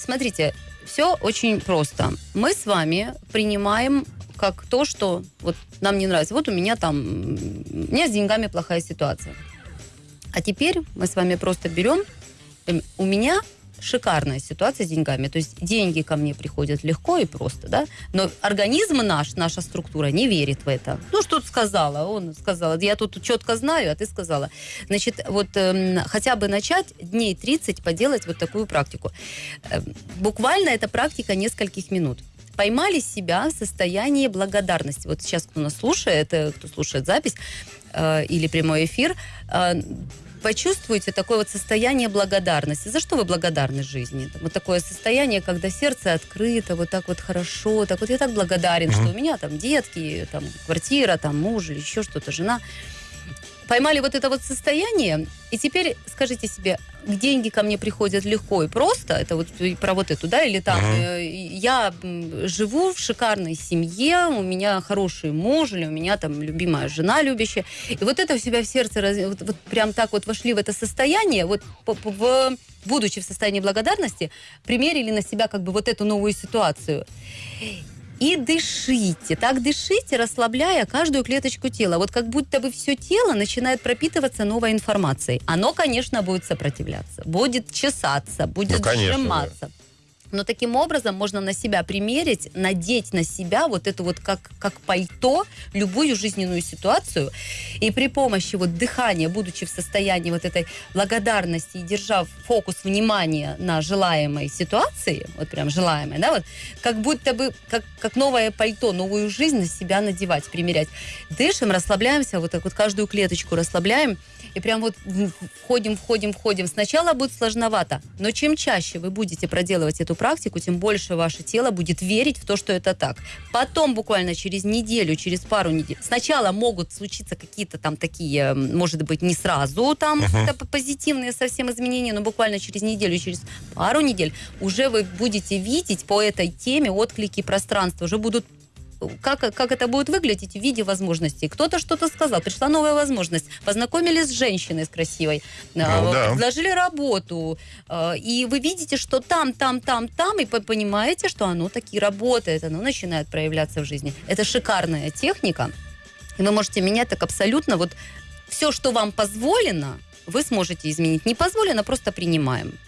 смотрите, все очень просто. Мы с вами принимаем как то, что вот нам не нравится. Вот у меня там, у меня с деньгами плохая ситуация. А теперь мы с вами просто берем, эм, у меня шикарная ситуация с деньгами. То есть деньги ко мне приходят легко и просто, да. Но организм наш, наша структура не верит в это. Ну, что ты сказала? Он сказал, я тут четко знаю, а ты сказала. Значит, вот э, хотя бы начать дней 30 поделать вот такую практику. Э, буквально эта практика нескольких минут поймали себя в состоянии благодарности. Вот сейчас, кто нас слушает, э, кто слушает запись э, или прямой эфир, э, почувствуйте такое вот состояние благодарности. За что вы благодарны жизни? Вот такое состояние, когда сердце открыто, вот так вот хорошо, так вот я так благодарен, mm-hmm. что у меня там детки, там квартира, там муж или еще что-то, жена поймали вот это вот состояние, и теперь скажите себе, деньги ко мне приходят легко и просто, это вот про вот эту, да, или там, uh-huh. я живу в шикарной семье, у меня хороший муж, или у меня там любимая жена любящая, и вот это у себя в сердце, вот, вот прям так вот вошли в это состояние, вот в будучи в состоянии благодарности, примерили на себя как бы вот эту новую ситуацию и дышите. Так дышите, расслабляя каждую клеточку тела. Вот как будто бы все тело начинает пропитываться новой информацией. Оно, конечно, будет сопротивляться, будет чесаться, будет ну, конечно, сжиматься. Да. Но таким образом можно на себя примерить, надеть на себя вот эту вот как, как пальто любую жизненную ситуацию. И при помощи вот дыхания, будучи в состоянии вот этой благодарности и держав фокус внимания на желаемой ситуации, вот прям желаемой, да, вот, как будто бы как, как новое пальто, новую жизнь на себя надевать, примерять. Дышим, расслабляемся, вот так вот каждую клеточку расслабляем, и прям вот входим, входим, входим. Сначала будет сложновато, но чем чаще вы будете проделывать эту практику, тем больше ваше тело будет верить в то, что это так. Потом буквально через неделю, через пару недель, сначала могут случиться какие-то там такие, может быть, не сразу там uh-huh. позитивные совсем изменения, но буквально через неделю, через пару недель уже вы будете видеть по этой теме отклики пространства, уже будут как, как это будет выглядеть в виде возможностей. Кто-то что-то сказал, пришла новая возможность, познакомились с женщиной с красивой, ну, э, да. предложили работу, э, и вы видите, что там, там, там, там, и понимаете, что оно таки работает, оно начинает проявляться в жизни. Это шикарная техника, и вы можете менять так абсолютно вот все, что вам позволено, вы сможете изменить. Не позволено, просто принимаем.